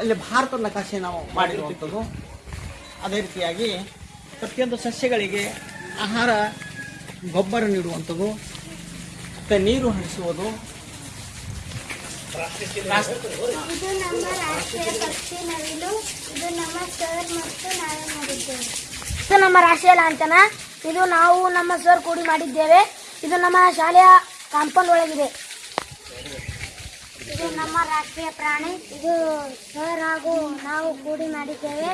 ಇಲ್ಲಿ ಭಾರತ ನಕಾಶೆ ನಾವು ಮಾಡಿರುವಂಥದ್ದು. ಅದೇ ರೀತಿಯಾಗಿ ಪ್ರತಿಯೊಂದು ಸಸ್ಯಗಳಿಗೆ ಆಹಾರ ಗೊಬ್ಬರ ನೀಡುವಂಥದ್ದು ಮತ್ತು ನೀರು ಹರಿಸುವುದು. ರಾಸ್- ಇದು ನಮ್ಮ ರಾಷ್ಟ್ರೀಯ ಪಕ್ಷಿ ನವಿಲು. ಇದು ನಮ್ಮ ಸರ್ ಮತ್ತು ನಾವೇ ಮಾಡಿದ್ದೇವೆ. ಇದು ನಮ್ಮ ರಾಷ್ಟ್ರೀಯ ಲಾಂಛನ. ಇದು ನಾವು ನಮ್ಮ ಸರ್ ಕೂಡಿ ಮಾಡಿದ್ದೇವೆ. ಇದು ನಮ್ಮ ಶಾಲೆಯ ಕಾಂಪೌಂಡ್ ಒಳಗಿದೆ. ಇದು ನಮ್ಮ ರಾಷ್ಟ್ರೀಯ ಪ್ರಾಣಿ. ಇದು ಸರ್ ಹಾಗೂ ನಾವು ಕೂಡಿ ಮಾಡಿದ್ದೇವೆ.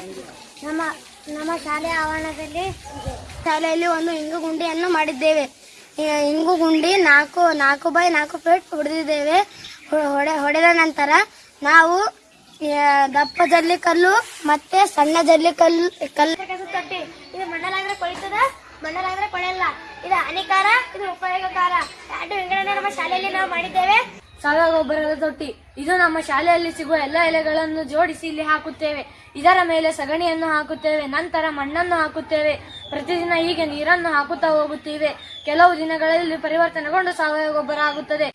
ನಮ್ಮ ನಮ್ಮ ಶಾಲೆಯ ಆವರಣದಲ್ಲಿ ಶಾಲೆಯಲ್ಲಿ ಒಂದು ಇಂಗು ಗುಂಡಿಯನ್ನು ಮಾಡಿದ್ದೇವೆ. ಇಂಗು ಗುಂಡಿ ನಾಲ್ಕು ನಾಲ್ಕು ಬೈ ನಾಲ್ಕು ಫೀಟ್ ಹೊಡೆದಿದ್ದೇವೆ. ಹೊಡೆ, ಹೊಡೆದ ನಂತರ ನಾವು ದಪ್ಪ ದಪ್ಪ ಜಲ್ಲಿಕಲ್ಲು ಮತ್ತೆ ಸಣ್ಣ ಜಲ್ಲಿಕಲ್ಲು ಕಲ್ಲು ಕಟ್ಟಿ ಇದು ಮಣ್ಣಲಾದ್ರೆ ಕೊಳಿತದ ಮಣ್ಣಲಾದ್ರೆ ಕೊಳೆಯಲ್ಲ. ಇದು ಹಾನಿಕಾರ, ಇದು ಉಪಯೋಗಕಾರ. ಎರಡು ವಿಂಗಡಣೆ ನಮ್ಮ ಶಾಲೆಯಲ್ಲಿ ನಾವು ಮಾಡಿದ್ದೇವೆ. ಸಾವಯವ ಗೊಬ್ಬರದ ತೊಟ್ಟಿ. ಇದು ನಮ್ಮ ಶಾಲೆಯಲ್ಲಿ ಸಿಗುವ ಎಲ್ಲ ಎಲೆಗಳನ್ನು ಜೋಡಿಸಿ ಇಲ್ಲಿ ಹಾಕುತ್ತೇವೆ. ಇದರ ಮೇಲೆ ಸಗಣಿಯನ್ನು ಹಾಕುತ್ತೇವೆ, ನಂತರ ಮಣ್ಣನ್ನು ಹಾಕುತ್ತೇವೆ. ಪ್ರತಿದಿನ ಹೀಗೆ ನೀರನ್ನು ಹಾಕುತ್ತಾ ಹೋಗುತ್ತೇವೆ. ಕೆಲವು ದಿನಗಳಲ್ಲಿ ಪರಿವರ್ತನೆಗೊಂಡು ಸಾವಯವ ಗೊಬ್ಬರ ಆಗುತ್ತದೆ.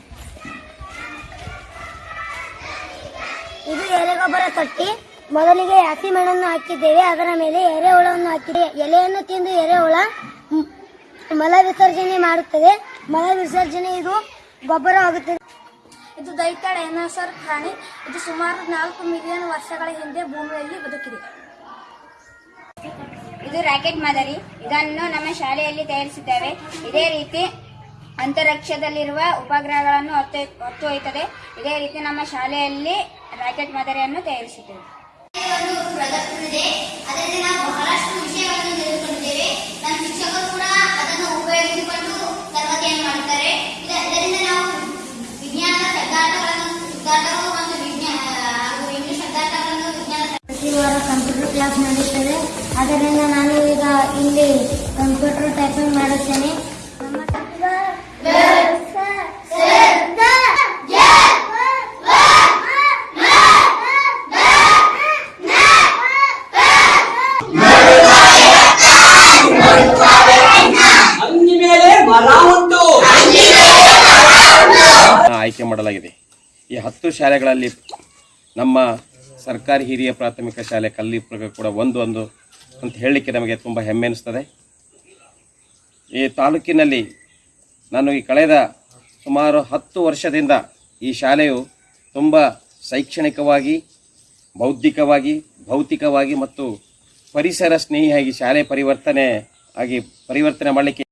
ಇದು ಎರೆಗೊಬ್ಬರ ತೊಟ್ಟಿ. ಮೊದಲಿಗೆ ಹಸಿ ಮಣ್ಣನ್ನು ಹಾಕಿದ್ದೇವೆ. ಅದರ ಮೇಲೆ ಎರೆಹುಳವನ್ನು ಹಾಕಿದೆ ಎಲೆಯನ್ನು ತಿಂದು ಎರೆಹುಳ ಮಲ ವಿಸರ್ಜನೆ ಮಾಡುತ್ತದೆ. ಮಲ ವಿಸರ್ಜನೆ ಇದು ಗೊಬ್ಬರ ಆಗುತ್ತದೆ ಇದು ದೈತ್ಯ ಡೈನಾಸರ್ ಪ್ರಾಣಿ. ಇದು ಸುಮಾರು ನಾಲ್ಕು ಮಿಲಿಯನ್ ವರ್ಷಗಳ ಹಿಂದೆ ಭೂಮಿಯಲ್ಲಿ ಬದುಕಿದೆ. ಇದು ರಾಕೆಟ್ ಮಾದರಿ. ಇದನ್ನು ನಮ್ಮ ಶಾಲೆಯಲ್ಲಿ ತಯಾರಿಸಿದ್ದೇವೆ. ಇದೇ ರೀತಿ ಅಂತರಿಕ್ಷದಲ್ಲಿರುವ ಉಪಗ್ರಹಗಳನ್ನು ಹೊತ್ತು ಹೊತ್ತು ಒಯ್ಯುತ್ತದೆ ಇದೇ ರೀತಿ ನಮ್ಮ ಶಾಲೆಯಲ್ಲಿ ರಾಕೆಟ್ ಮಾದರಿಯನ್ನು ತಯಾರಿಸಿದ್ದೇವೆ. ವಾರ ಕಂಪ್ಯೂಟರ್ ಕ್ಲಾಸ್ ನಡೆಯುತ್ತದೆ ಅದರಿಂದ ನಾನು ಈಗ ಇಲ್ಲಿ ಕಂಪ್ಯೂಟರ್ ಟೈಪಿಂಗ್ ಮಾಡುತ್ತೇನೆ. ಆಯ್ಕೆ ಮಾಡಲಾಗಿದೆ. ಈ ಹತ್ತು ಶಾಲೆಗಳಲ್ಲಿ ನಮ್ಮ ಸರ್ಕಾರಿ ಹಿರಿಯ ಪ್ರಾಥಮಿಕ ಶಾಲೆ ಕಲ್ಲಿಪುರ ಕೂಡ ಒಂದು ಒಂದು ಅಂತ ಹೇಳಲಿಕ್ಕೆ ನಮಗೆ ತುಂಬ ಹೆಮ್ಮೆ ಅನಿಸ್ತದೆ. ಈ ತಾಲೂಕಿನಲ್ಲಿ ನಾನು ಈ ಕಳೆದ ಸುಮಾರು ಹತ್ತು ವರ್ಷದಿಂದ ಈ ಶಾಲೆಯು ತುಂಬ ಶೈಕ್ಷಣಿಕವಾಗಿ, ಬೌದ್ಧಿಕವಾಗಿ, ಭೌತಿಕವಾಗಿ ಮತ್ತು ಪರಿಸರ ಸ್ನೇಹಿಯಾಗಿ ಶಾಲೆ ಪರಿವರ್ತನೆ ಆಗಿ ಪರಿವರ್ತನೆ ಮಾಡಲಿಕ್ಕೆ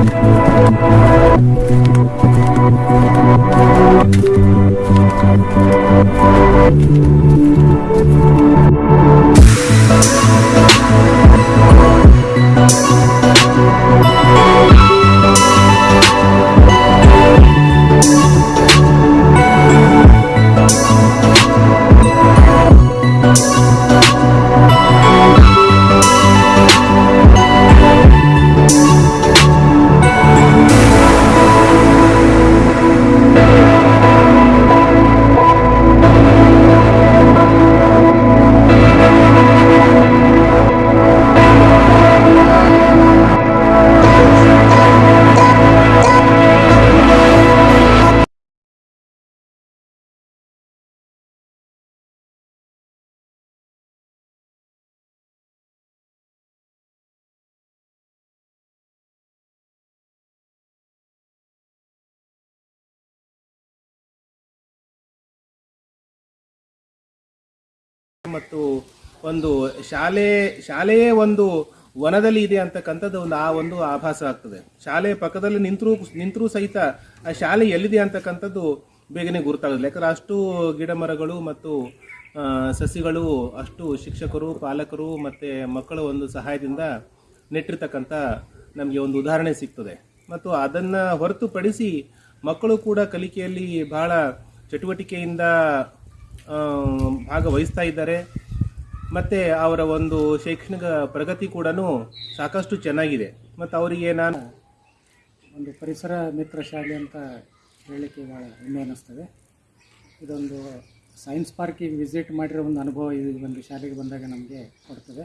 We'll be right back. ಮತ್ತು ಒಂದು ಶಾಲೆ, ಶಾಲೆಯೇ ಒಂದು ವನದಲ್ಲಿ ಇದೆ ಅಂತಕ್ಕಂಥದ್ದು ಒಂದು ಆ ಒಂದು ಆಭಾಸ ಆಗ್ತದೆ. ಶಾಲೆ ಪಕ್ಕದಲ್ಲಿ ನಿಂತರೂ ನಿಂತರೂ ಸಹಿತ ಆ ಶಾಲೆ ಎಲ್ಲಿದೆ ಅಂತಕ್ಕಂಥದ್ದು ಬೇಗನೆ ಗುರುತಾಗುತ್ತೆ ಯಾಕಂದರೆ ಅಷ್ಟು ಗಿಡ ಮರಗಳು ಮತ್ತು ಸಸಿಗಳು, ಅಷ್ಟು ಶಿಕ್ಷಕರು, ಪಾಲಕರು ಮತ್ತು ಮಕ್ಕಳ ಒಂದು ಸಹಾಯದಿಂದ ನೆಟ್ಟಿರ್ತಕ್ಕಂಥ ನಮಗೆ ಒಂದು ಉದಾಹರಣೆ ಸಿಗ್ತದೆ. ಮತ್ತು ಅದನ್ನು ಹೊರತುಪಡಿಸಿ ಮಕ್ಕಳು ಕೂಡ ಕಲಿಕೆಯಲ್ಲಿ ಬಹಳ ಚಟುವಟಿಕೆಯಿಂದ ಭಾಗವಹಿಸ್ತಾ ಇದ್ದಾರೆ. ಮತ್ತು ಅವರ ಒಂದು ಶೈಕ್ಷಣಿಕ ಪ್ರಗತಿ ಕೂಡ ಸಾಕಷ್ಟು ಚೆನ್ನಾಗಿದೆ. ಮತ್ತು ಅವರಿಗೆ ನಾನು ಒಂದು ಪರಿಸರ ಮಿತ್ರ ಶಾಲೆ ಅಂತ ಹೇಳಲಿಕ್ಕೆ ಭಾಳ ಹೆಮ್ಮೆ ಅನ್ನಿಸ್ತದೆ. ಇದೊಂದು ಸೈನ್ಸ್ ಪಾರ್ಕಿಗೆ ವಿಸಿಟ್ ಮಾಡಿರೋ ಒಂದು ಅನುಭವ ಈ ಒಂದು ಶಾಲೆಗೆ ಬಂದಾಗ ನಮಗೆ ಕೊಡ್ತದೆ.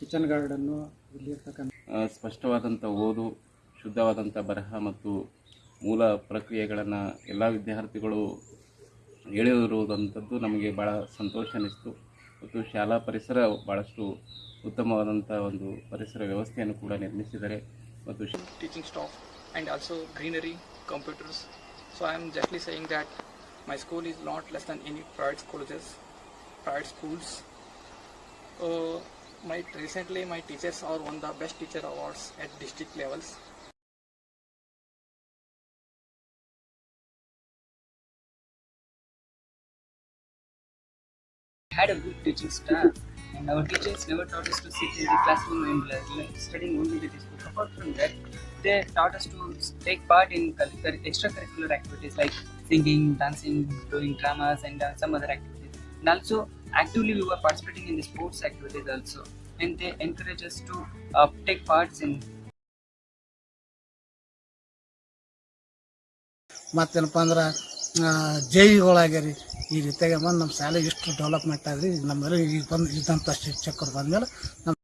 ಕಿಚನ್ ಗಾರ್ಡನ್ನು ಇಲ್ಲಿರ್ತಕ್ಕಂಥ ಸ್ಪಷ್ಟವಾದಂಥ ಓದು ಶುದ್ಧವಾದಂಥ ಬರಹ ಮತ್ತು ಮೂಲ ಪ್ರಕ್ರಿಯೆಗಳನ್ನು ಎಲ್ಲ ವಿದ್ಯಾರ್ಥಿಗಳು ಹೇಳಿರುವುದಂಥದ್ದು ನಮಗೆ ಭಾಳ ಸಂತೋಷ ಅನ್ನಿಸ್ತು. ಮತ್ತು ಶಾಲಾ ಪರಿಸರ ಭಾಳಷ್ಟು ಉತ್ತಮವಾದಂಥ ಒಂದು ಪರಿಸರ ವ್ಯವಸ್ಥೆಯನ್ನು ಕೂಡ ನಿರ್ಮಿಸಿದರೆ ಮತ್ತು teaching staff and also greenery computers so I am justly saying that my school is not less than any private colleges private schools my recently my teachers ಅವ್ರ one the best teacher awards at district levels had a good teaching staff and our teachers never taught us to sit in the classroom and like, studying only the textbook. Apart from that, they taught us to take part in cur- extracurricular activities like singing, dancing, doing dramas and uh, some other activities. And also actively we were participating in the sports activities also. And they encourage us to uh, take parts in ಮತ್ತೇನಪ್ಪ ಅಂದ್ರೆ ಜೈವಿಗಳಾಗ್ಯಾರಿ ಈ ರೀತಿಯಾಗಿ ಬಂದು ನಮ್ಮ ಶಾಲೆ ಇಷ್ಟು development ಆಗ್ರಿ ನಮ್ಮಲ್ಲಿ ಈಗ ಬಂದು ಇದ್ದಂಥ ಶಿಕ್ಷಕರು ಬಂದಮೇಲೆ ನಮ್ಮ